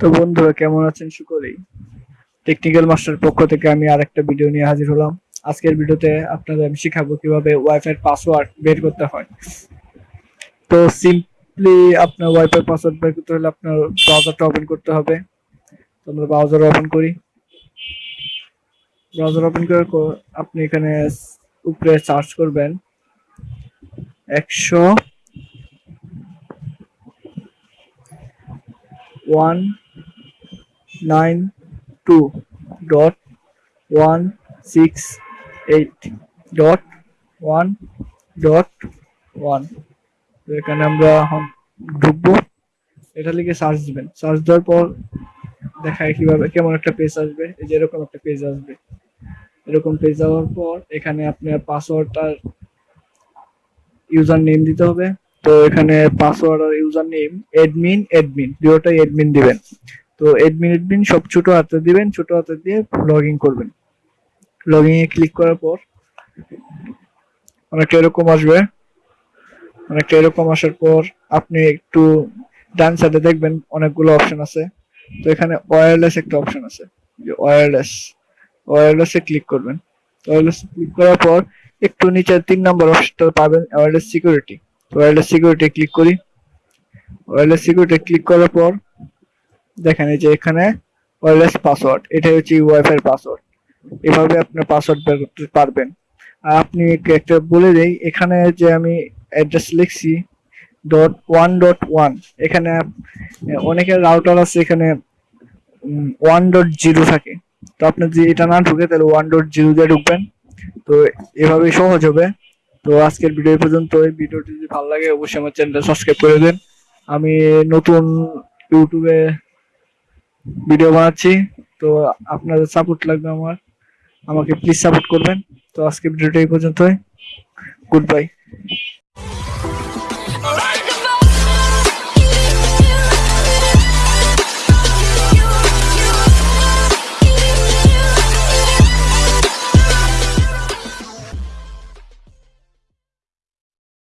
তো বন্ধুরা, কেমন আছেন সুকরেই টেকনিক্যাল মাস্টার পক্ষ থেকে আমি আরেকটা ভিডিও নিয়ে হাজির হলাম। আজকের ভিডিওতে আপনাদের আমি শিখাবো কীভাবে ওয়াইফাই পাসওয়ার্ড বের করতে হয়। তো সিম্পলি আপনার ওয়াইফাই পাসওয়ার্ড বের করতে হলে আপনার ব্রাউজারটা ওপেন করতে হবে। তো আমরা ব্রাউজার ওপেন করি। ব্রাউজার ওপেন করার পর আপনি এখানে উপরে সার্চ করবেন। একশো one nine two dot one six eight dot one dot one এখানে আমরা ঢুকবো। এটা লিখে সার্চ দিবেন। সার্চ দেওয়ার পর দেখায় কীভাবে, কেমন একটা পেজ আসবে। এই যে এরকম একটা পেজ আসবে। এরকম পেজ যাওয়ার পর এখানে আপনার পাসওয়ার্ডটা ইউজার নেম দিতে হবে। তো এখানে পাসওয়ার্ড আর ইউজার নেম এডমিন এডমিন দুটোটাই এডমিন দিবেন। তো এডমিন এডমিন সব ছোট হাতে দিবেন, ছোট হাতে দিয়ে লগ ইন করবেন। লগ ইন এ ক্লিক করার পর অনেকটা এরকম আসবে। অনেকটা এরকম আসার পর আপনি একটু ডান সাইডে দেখবেন অনেকগুলো অপশন আছে। তো এখানে ওয়্যারলেস একটা অপশন আছে। যে ওয়্যারলেস ওয়্যারলেসে ক্লিক করবেন। ওয়্যারলেস ক্লিক করার পর একটু নিচে তিন নম্বর অপশনটা পাবেন ওয়্যারলেস সিকিউরিটি তো ওয়্যারলেস সিকিউরিটি ক্লিক করি। ওয়্যারলেস সিকিউরিটি ক্লিক করার পর দেখেন এই যে এখানে ওয়্যারলেস পাসওয়ার্ড এটাই হচ্ছে ওয়াইফাই পাসওয়ার্ড এভাবে আপনি পাসওয়ার্ড বের করতে পারবেন। আর আপনি একটু বলে দেই, এখানে যে আমি অ্যাড্রেস লিখছি ডট ওয়ান ডট ওয়ান এখানে অনেকের রাউটার আছে এখানে ওয়ান ডট জিরো থাকে। তো আপনি যদি এটা না ঢুকে, তাহলে ওয়ান ডট জিরো দিয়ে ঢুকবেন। তো এভাবেই সহজ হবে। তো আজকের ভিডিও পর্যন্ত এই ভিডিওটি যদি ভালো লাগে, অবশ্যই আমার চ্যানেলটা সাবস্ক্রাইব করে দেন। আমি নতুন ইউটিউবে ভিডিও বানাচ্ছি, তো আপনাদের সাপোর্ট লাগবে আমার। আমাকে প্লিজ সাপোর্ট করবেন। তো আজকে ভিডিওটা এই পর্যন্তই। Good bye